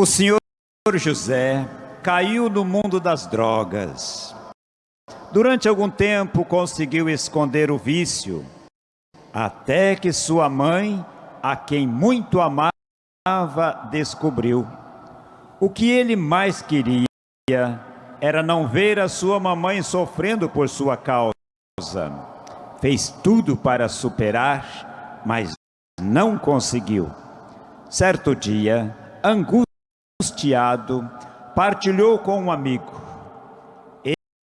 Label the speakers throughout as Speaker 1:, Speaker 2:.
Speaker 1: O senhor José caiu no mundo das drogas. Durante algum tempo conseguiu esconder o vício, até que sua mãe, a quem muito amava, descobriu. O que ele mais queria era não ver a sua mamãe sofrendo por sua causa. Fez tudo para superar, mas não conseguiu. Certo dia, angustiado, partilhou com um amigo.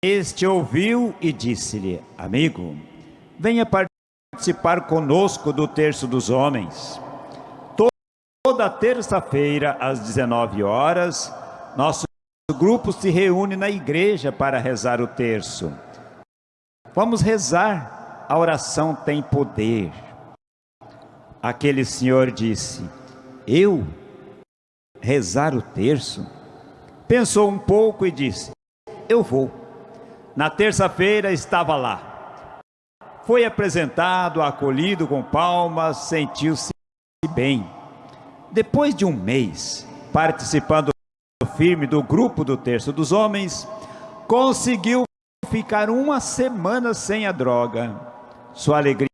Speaker 1: Este ouviu e disse-lhe, amigo, venha participar conosco do terço dos homens. Toda terça-feira, às 19 horas, nosso grupo se reúne na igreja para rezar o terço. Vamos rezar, a oração tem poder. Aquele senhor disse, eu rezar o terço? Pensou um pouco e disse, eu vou. Na terça-feira estava lá. Foi apresentado, acolhido com palmas, sentiu-se bem. Depois de um mês, participando firme do grupo do Terço dos Homens, conseguiu ficar uma semana sem a droga. Sua alegria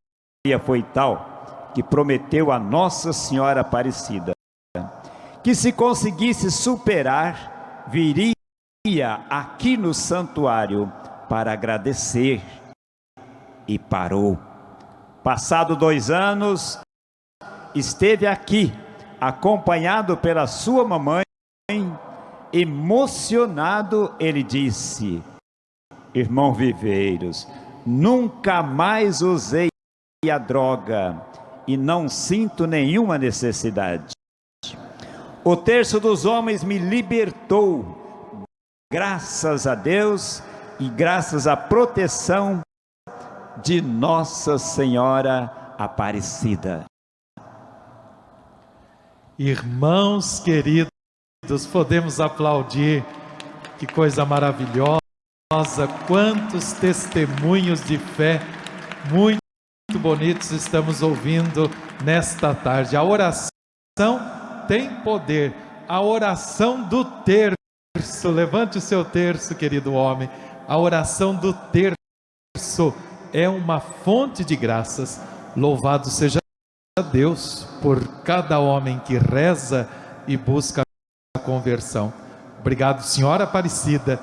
Speaker 1: foi tal que prometeu a Nossa Senhora Aparecida que se conseguisse superar, viria aqui no santuário para agradecer. E parou. Passado dois anos, esteve aqui, acompanhado pela sua mamãe, emocionado, ele disse, irmão Viveiros, nunca mais usei a droga e não sinto nenhuma necessidade. O terço dos homens me libertou, graças a Deus e graças à proteção de Nossa Senhora Aparecida.
Speaker 2: Irmãos queridos, podemos aplaudir, que coisa maravilhosa, quantos testemunhos de fé muito bonitos estamos ouvindo nesta tarde. A oração tem poder. A oração do terço, levante o seu terço, querido homem. A oração do terço é uma fonte de graças. Louvado seja Deus por cada homem que reza e busca a conversão. Obrigado, Senhora Aparecida